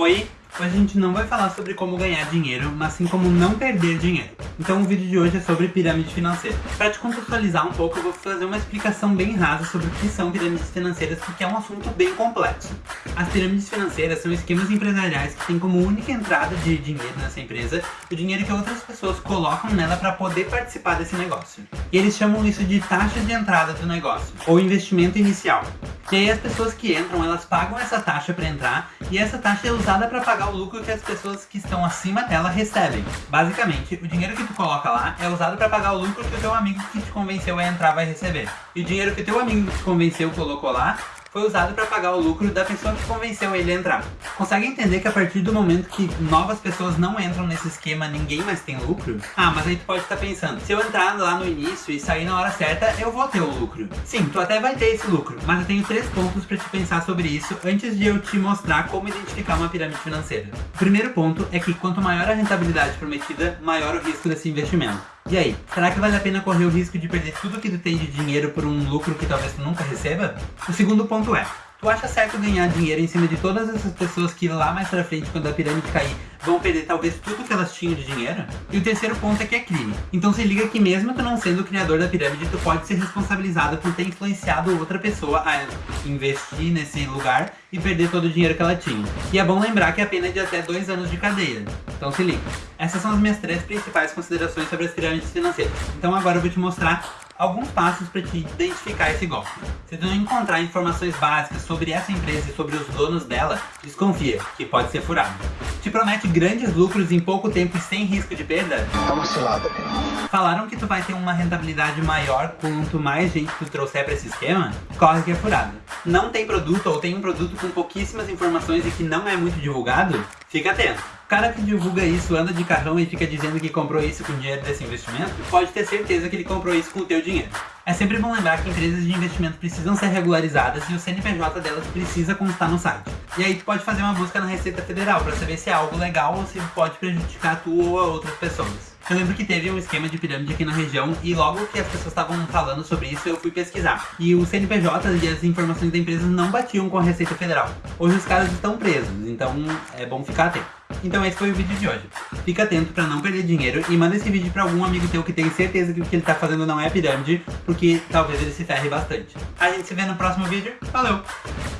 Oi, hoje a gente não vai falar sobre como ganhar dinheiro, mas sim como não perder dinheiro. Então o vídeo de hoje é sobre pirâmide financeira. Para te contextualizar um pouco, eu vou fazer uma explicação bem rasa sobre o que são pirâmides financeiras, porque é um assunto bem complexo. As pirâmides financeiras são esquemas empresariais que têm como única entrada de dinheiro nessa empresa o dinheiro que outras pessoas colocam nela para poder participar desse negócio. E eles chamam isso de taxa de entrada do negócio, ou investimento inicial. E aí as pessoas que entram, elas pagam essa taxa para entrar, e essa taxa é usada para pagar o lucro que as pessoas que estão acima dela recebem. Basicamente, o dinheiro que tu coloca lá é usado para pagar o lucro que o teu amigo que te convenceu a entrar vai receber. E o dinheiro que teu amigo que te convenceu colocou lá foi usado para pagar o lucro da pessoa que convenceu ele a entrar. Consegue entender que a partir do momento que novas pessoas não entram nesse esquema, ninguém mais tem lucro? Ah, mas aí tu pode estar pensando, se eu entrar lá no início e sair na hora certa, eu vou ter o lucro. Sim, tu até vai ter esse lucro, mas eu tenho três pontos para te pensar sobre isso antes de eu te mostrar como identificar uma pirâmide financeira. O primeiro ponto é que quanto maior a rentabilidade prometida, maior o risco desse investimento. E aí, será que vale a pena correr o risco de perder tudo que tu tem de dinheiro por um lucro que talvez tu nunca receba? O segundo ponto é, Tu acha certo ganhar dinheiro em cima de todas essas pessoas que lá mais pra frente, quando a pirâmide cair, vão perder talvez tudo que elas tinham de dinheiro? E o terceiro ponto é que é crime. Então se liga que mesmo tu não sendo o criador da pirâmide, tu pode ser responsabilizado por ter influenciado outra pessoa a investir nesse lugar e perder todo o dinheiro que ela tinha. E é bom lembrar que a pena é de até dois anos de cadeia. Então se liga. Essas são as minhas três principais considerações sobre as pirâmides financeiras. Então agora eu vou te mostrar alguns passos para te identificar esse golpe. Se tu não encontrar informações básicas sobre essa empresa e sobre os donos dela, desconfia, que pode ser furado. Te promete grandes lucros em pouco tempo e sem risco de perda? É uma cilada, Falaram que tu vai ter uma rentabilidade maior quanto mais gente tu trouxer para esse esquema? Corre que é furado. Não tem produto ou tem um produto com pouquíssimas informações e que não é muito divulgado? Fica atento. O cara que divulga isso anda de carrão e fica dizendo que comprou isso com dinheiro desse investimento, pode ter certeza que ele comprou isso com o teu dinheiro. É sempre bom lembrar que empresas de investimento precisam ser regularizadas e o CNPJ delas precisa constar no site. E aí tu pode fazer uma busca na Receita Federal para saber se é algo legal ou se pode prejudicar tu ou a outras pessoas. Eu lembro que teve um esquema de pirâmide aqui na região e logo que as pessoas estavam falando sobre isso, eu fui pesquisar. E o CNPJ e as informações da empresa não batiam com a Receita Federal. Hoje os caras estão presos, então é bom ficar atento. Então esse foi o vídeo de hoje. Fica atento pra não perder dinheiro e manda esse vídeo pra algum amigo teu que tem certeza que o que ele tá fazendo não é pirâmide, porque talvez ele se ferre bastante. A gente se vê no próximo vídeo. Valeu!